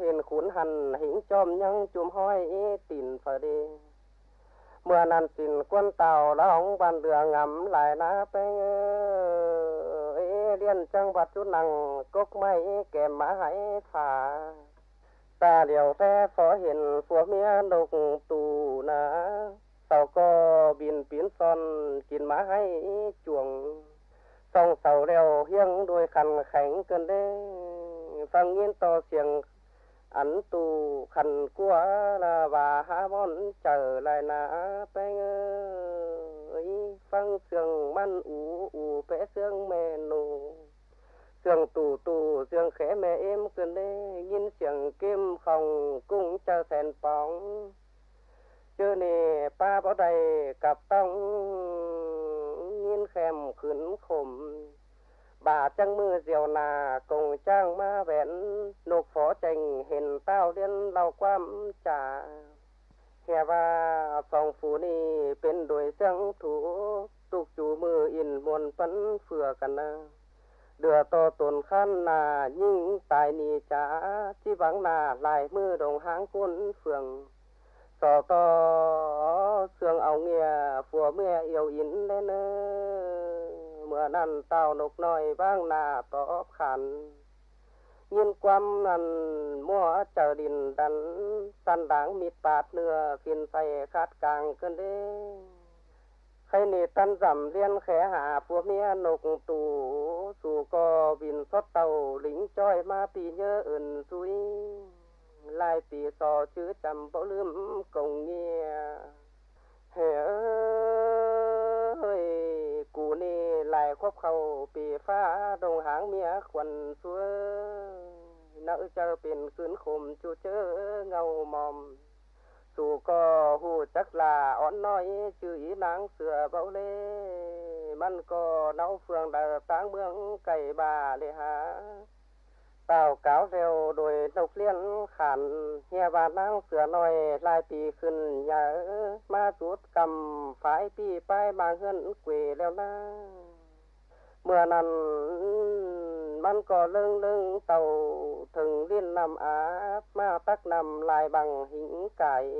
hiền khốn hằn hình chôm nhăng chùm hoi tìn phở đi mưa nan xin quân tàu đã hóng bàn đường ngắm lại na pe điên trăng vật chút nặng cốc mây kèm má hãy thả ta điều te phó hiền phúa mía đục tù ná tàu co bin biến son kín má hãy chuồng. Sông sầu đèo hiêng đôi khăn khánh cơn đê. Phăng nhiên to xiềng ăn tù khẩn của là và há bon trở lại là bé ấy phăng xương man ủ ủ bé xương mẹ nụ xương tù tù xương khẽ mẹ em cần đê nhìn xương kim phòng cũng chờ thèn bóng chưa nè pa bao đầy cặp tông nhìn khèm khẩn khủng bà trăng mưa diều nà cùng trang ma vẹn, nộp phó trình hình tao liên lao quam trả hè và phòng phủ ni bên đuổi trăng thủ, tục chú mưa in muôn phấn phừa cần đưa to tồn khăn là nhưng tài nì trả chi vắng là lại mưa đồng háng quân phường. Sò to, sương áo nghe phùa mưa yêu in lên ơi งจุมห้อยตินฝาเด เมื่อนั้นสินกวนเต่าร้องบันเรืองำหลายนาไปเอเลียนจังหวัดจุนังกกไม้แก่มาให้ฝ่า ตาเหลียวแท้ฟอเห็นผัวเมียนกตูนะเต่าก็บินปีนซอ อนกินมาให้จวงส่องเสาเร็วเฮียงด้วยคันแข็งเกินได้ ฟังยินต่อเสียง ảnh tu khăn của là và há món trở lại na cụ ni lại khóc khâu bị phá đồng háng mía quần xuôi nỡ chờ biển cưỡn khùm chú chớ ngầu mòm. Dù có hù chắc là ón nói, chữ ý nắng sửa bão lê. Măn có nấu phường đờ táng mương cày bà lê hà tàu cáo rêu đồi nục liên khản nghe bà nang sửa nồi lại bị khẩn nhà ma chút cầm phải bị bay mà hơn quỷ leo na mưa nằn man cò lưng lưng, tàu thường liên nằm á ma tắc nằm lại bằng hình cải.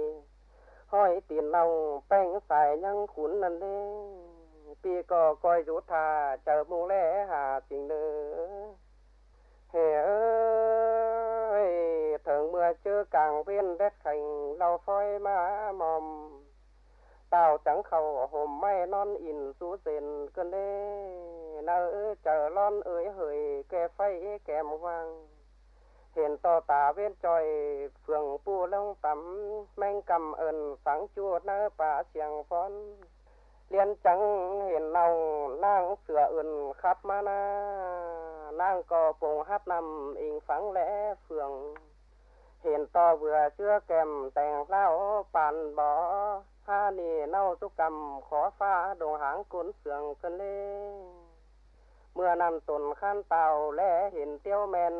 Hỏi tiền lòng bánh xài nhăng khốn nần đi pi cò coi rút thà, chờ mù lẽ hà tình nữa hè ơi thường mưa chưa càng viên đất thành lau phôi má mòm. Tàu trắng khẩu, hôm mai non in rú rền cơn đê. Nỡ chờ lon ơi hơi kè phay kèm vàng. Hiện to tà viên tròi phường pu lông tắm. Manh cầm ơn sáng chua nơ bà xiang phón. เรียนจังเห็นน้องนั่งเสืออื่นขับมานานั่งก็ปงฮับนำอิงฟังแหลเฟือง เห็นต่อเบื่อเชื่อแกมแต่งเล่าปันบ่อห้านี่เน่าสุกกรรมขอฟ้าดงหางกุนเสืองกันเล่เมื่อนั้นตนขั้นเต่าแลเห็นเตี้ยวแมน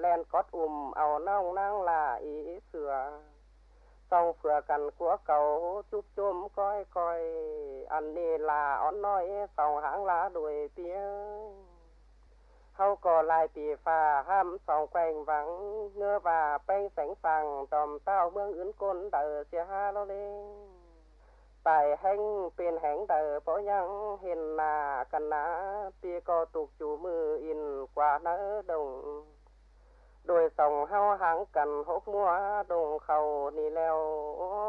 แลนกอดอุ่มเอาน้องนั่งลาอีเสือ sau vừa cằn của cầu chúc chôm coi coi. Ăn đi là ón nói sòng hãng lá đuổi tía hau cò lại tỉ phà, ham sòng quanh vắng. Ngơ và banh sánh phẳng tòm tao mương ứng côn đỡ xe ha lo lên tại hành bên hành đỡ bỏ nhăng hiền là cần lá tía co tục chủ mưa in, quả nỡ đồng. โดยส่องเฮาหางกันหกมัวดงเขานี่แล้ว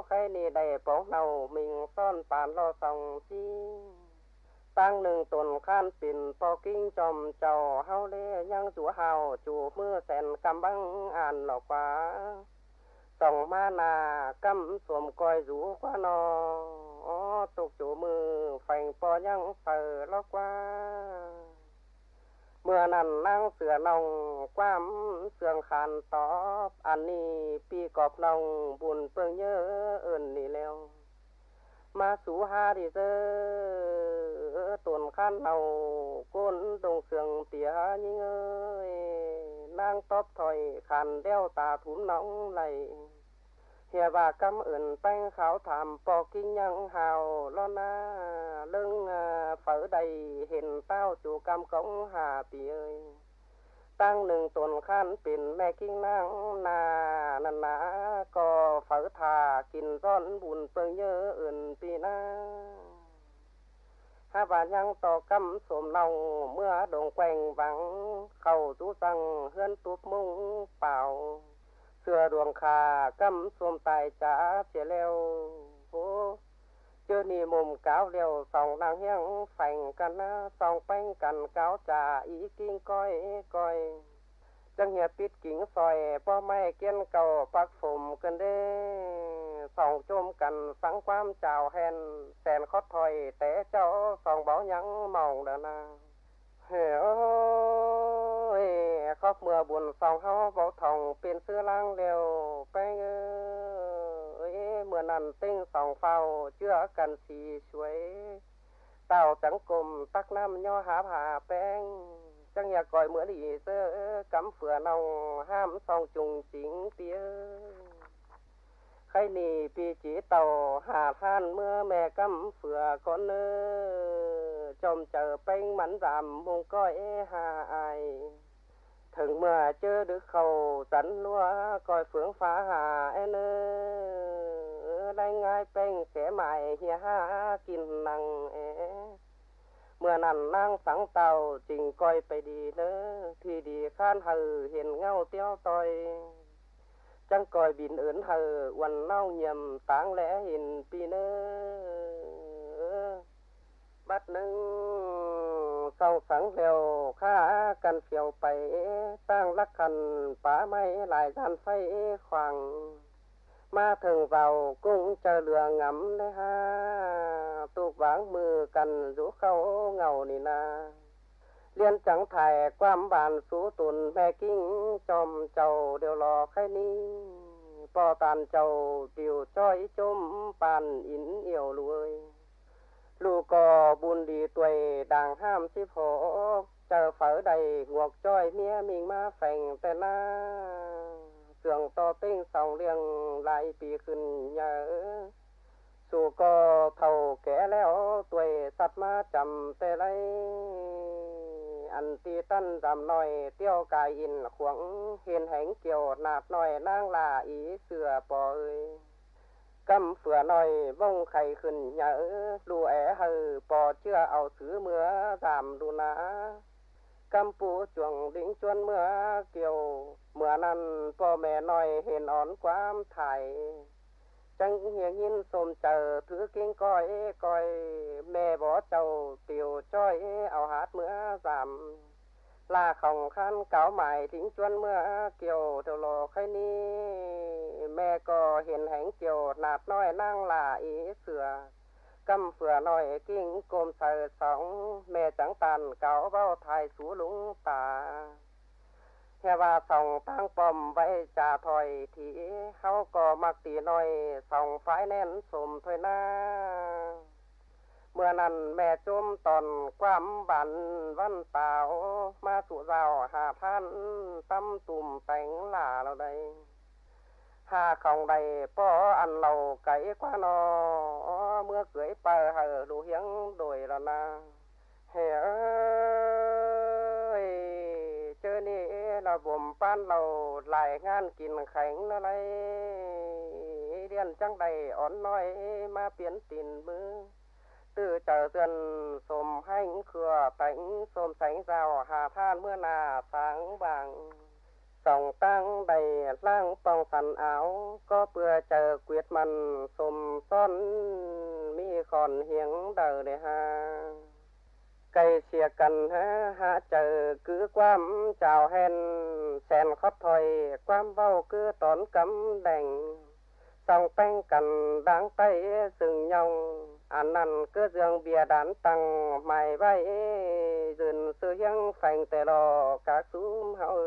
ใครนี่ได้ปองเนามิงซ่อนปานรอส่องจีตั้งหนึ่งตนข้านปิ่นปอกิ้งจอมเจ้าเฮาเล่ยังจัวเฮาจูมือแสนกำบังอ่านหลอกว่าส่องมานากำสวมกอยรูกว่านอตกจูมือแฝงปอยังเปิดลอกว่า mưa nằn nang sửa nòng quam sương khàn tó ăn ni pi cọp nòng buồn phương nhớ ơn ni leo mà sú ha thì dơ tồn khăn đầu côn đồng sườn tía nhưng ơi. Nang tóp thòi đeo tà thúm nóng này hiệp và cảm ơn tăng khảo thảm, bò kinh nhân hào, lo na lưng à, phở đầy, hiền tao chủ cam cống hà bì ơi. Tăng nừng tuần khăn biển mẹ kinh năng nà nà nà, cò phở thà kinh rón buồn bơ nhớ ơn bì na. Ha và nhang tỏ cắm sồm lòng mưa đồng quanh vắng, khẩu chú rằng hươn tuốt mông bảo xưa đuồng khà cắm xuông tài trả phía leo phố chưa nì mồm cáo leo sòng nàng hiang phành cần sòng phanh cần cáo trả ý kinh coi coi. Chẳng hiệp tít kính sòi po mai kiên cầu bác phùm cần đê. Sòng chôm cần sáng quam chào hèn, sèn khót thòi té cháu sòng báo nhắn mỏng đàn na. Hiểu ยตั้งหนึ่งตนขั้นเป็นแม่กิ้งนั่งนานันนาก็เฝอทากินร้อนบุญเปิงเยอะอื่นปีหน้าถ้าว่ายังต่อกำสมเราเมื่อดงแกว่งวัง เข้าจูสังเฮือนตุบมุงเป่า เสื้อดวงขากำสวมตายจ้าเสียแล้วโอ้เจอ chơ ni mồm cáo liều sòng nàng hiang phành cần sòng bánh cần cáo trà ý kinh coi coi chẳng hiệp biết kính soi po mai kiên cầu bác phùm cần đê sòng chôm cần sáng quam chào hèn sen khót là chớ được khẩu tấn lúa, coi phương phá hà en ơ. Đánh ngay bên kẻ mại hiền ha kinh năng ế. Mưa nằn năng sáng tàu, trình coi ไปดีเนอที่ดีข้านหือเห็นเงาเตี้ยวต่อย chẳng coi bình ớn hờ quần nao nhầm táng lẽ hình pi nơ. Bắt nâng bênh mắn giảm mùng coi hà ai thường mưa chưa được khẩu dẫn lúa coi phượng phá hà en ơ đây ngay bênh sẽ mài hi ha kinh năng e เมื่อนั้นนางสังเตาจริงก้อยไปดีเนอที่ดีข้านเฮอเห็นเงาเตี้ยวต่อย จังก้อยบินเอินเฮอวันเน่าเยี่ยมต่างแหลเห็นปีเนอบัดหนึ่งเศร้าสังเร็วข้ากันเฟียวไปตั้งลักคันป่าไม้หลายด้านไฟขวาง ma thường vào cung chờ lừa ngắm đấy ha tu vãng mưa cần rũ khâu ลูกก็บุญดีตัวด่างห้ามสิโผเจอเฝอใดหวกจ้อยเมียมิงมาแฝงแต่หน้าเสื่องต่อเต้งสองเรียงหลายปีขึ้นเยอะสู่ก็เท่าแก่แล้วตัวสัตว์มาจำแต่ไรอันตีตั้นดำน้อยเตี้ยวกายอินขวงเห็นแหงเกี่ยวหนาบน้อยนางลาอีเสือปอเอ้ย cầm sửa nồi vông khay khẩn nhớ, lù é hờ, bò chưa ao xứ mưa, giảm đu ná. Cầm pú chuồng đỉnh chuôn mưa, kiều, mưa năn, bò mẹ nồi hiền ón quám thải. Chẳng hiền nhìn xồm chờ thứ kinh coi coi mẹ bó trầu, tiểu choi, ao hát mưa giảm. ลาของขันเก่าใหม่ทิ้งจวนเมื่อเกี่ยวเทโลอค่ยนี้ แม่ก็เห็นแหงเกี่ยวหนาดน้อยนั่งลาอีเสือกำเฟือน้อยกิ้งกลมใส่สองแม่จังตันเก่าเบ้าไทยสูหลุงตาเฮว่าส่องตั้งปอมไว้จ่าถอยทีเขาก็มักตีน้อยส่องฝ้ายแน่นสมถอยหน้า งใดล่างปองสันเอาก็เปื่อเจอเกวียดมันสมซ้อนมีขอนเหียงเดอเดฮาไก่เสียกันฮะหาเจอคือความเจ้าแหนแสนคอดถอยความเบ้าคือตอ tư trở dân xồm hanh khừa, tánh xồm sánh rào, hà than mưa nà, sáng vàng. Sòng tăng đầy lang tòng sàn áo, có bừa chờ quyết mần, xồm son mi còn hiếng đờ để ha cây xìa cần ha hạ chờ cứ quam chào hen sen khót thôi quam vào cứ tón cấm đành. Sòng tanh cần đáng tay rừng nhong anh năn cứ dương bia đán tăng mày bay dừng sự hiếng phành tề lò, các xúm hậu